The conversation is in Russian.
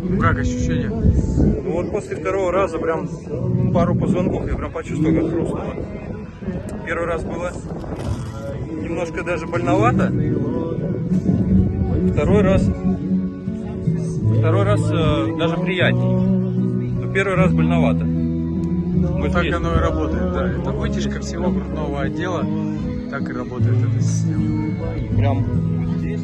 Ну, как ощущение? Ну вот после второго раза прям пару позвонков я прям почувствовал, как хрустнуло. Первый раз было немножко даже больновато. Второй раз, второй раз э, даже приятнее. Но первый раз больновато. Ну, вот Так есть. оно и работает, да. Это вытяжка всего грудного отдела. Так и работает эта система. Прям вот здесь.